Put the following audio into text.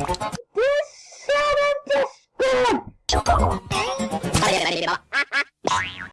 This son of a!